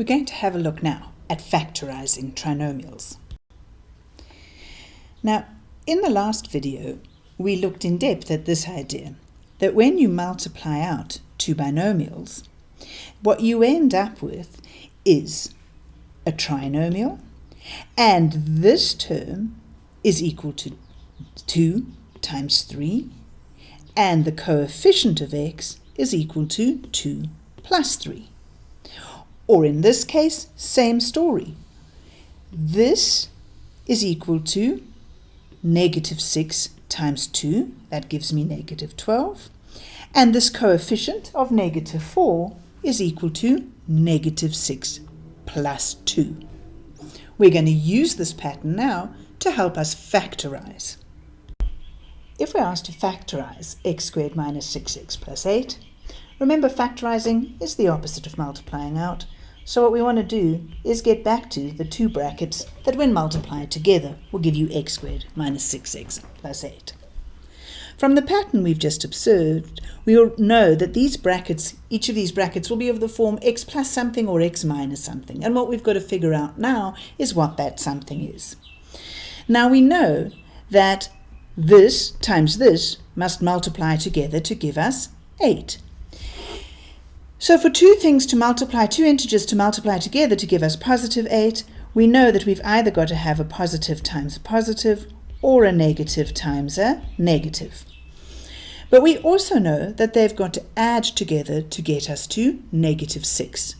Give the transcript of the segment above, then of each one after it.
We're going to have a look now at factorizing trinomials. Now, in the last video, we looked in depth at this idea that when you multiply out two binomials, what you end up with is a trinomial, and this term is equal to 2 times 3, and the coefficient of x is equal to 2 plus 3. Or in this case, same story. This is equal to negative 6 times 2, that gives me negative 12. And this coefficient of negative 4 is equal to negative 6 plus 2. We're going to use this pattern now to help us factorize. If we're asked to factorize x squared minus 6x plus 8, remember factorizing is the opposite of multiplying out, so what we want to do is get back to the two brackets that when multiplied together will give you x squared minus 6x plus 8. From the pattern we've just observed, we will know that these brackets, each of these brackets will be of the form x plus something or x minus something. And what we've got to figure out now is what that something is. Now we know that this times this must multiply together to give us 8. So for two things to multiply, two integers to multiply together to give us positive 8, we know that we've either got to have a positive times a positive or a negative times a negative. But we also know that they've got to add together to get us to negative 6.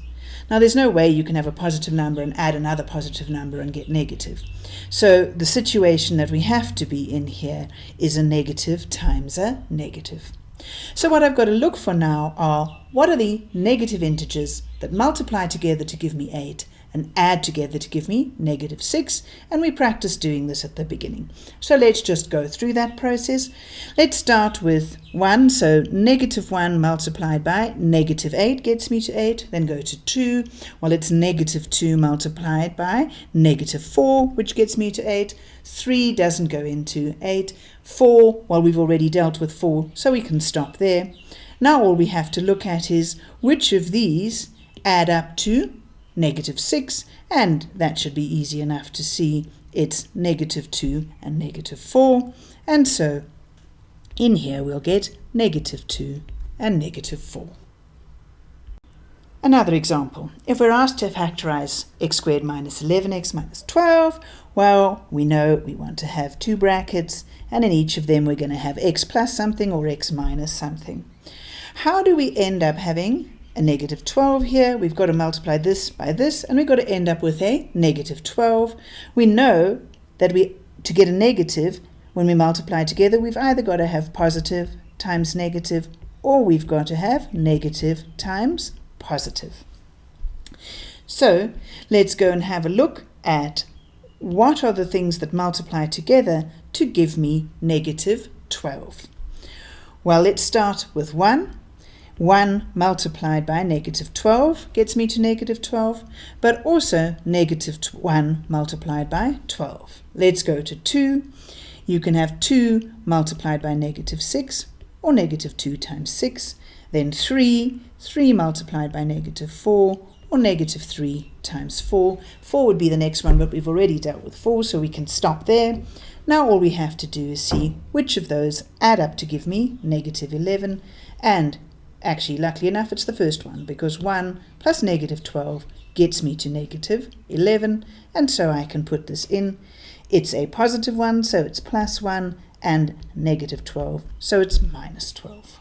Now there's no way you can have a positive number and add another positive number and get negative. So the situation that we have to be in here is a negative times a negative. So what I've got to look for now are what are the negative integers that multiply together to give me 8 and add together to give me negative 6 and we practice doing this at the beginning. So let's just go through that process. Let's start with 1, so negative 1 multiplied by negative 8 gets me to 8, then go to 2, well it's negative 2 multiplied by negative 4 which gets me to 8, 3 doesn't go into 8, 4, well we've already dealt with 4 so we can stop there. Now all we have to look at is which of these add up to negative 6, and that should be easy enough to see it's negative 2 and negative 4, and so in here we'll get negative 2 and negative 4. Another example, if we're asked to factorize x squared minus 11x minus 12, well, we know we want to have two brackets, and in each of them we're going to have x plus something or x minus something. How do we end up having a negative 12 here. We've got to multiply this by this, and we've got to end up with a negative 12. We know that we to get a negative, when we multiply together, we've either got to have positive times negative, or we've got to have negative times positive. So let's go and have a look at what are the things that multiply together to give me negative 12. Well, let's start with 1. 1 multiplied by negative 12 gets me to negative 12, but also negative 1 multiplied by 12. Let's go to 2. You can have 2 multiplied by negative 6, or negative 2 times 6. Then 3, 3 multiplied by negative 4, or negative 3 times 4. 4 would be the next one, but we've already dealt with 4, so we can stop there. Now all we have to do is see which of those add up to give me negative 11, and Actually, luckily enough, it's the first one, because 1 plus negative 12 gets me to negative 11, and so I can put this in. It's a positive 1, so it's plus 1, and negative 12, so it's minus 12.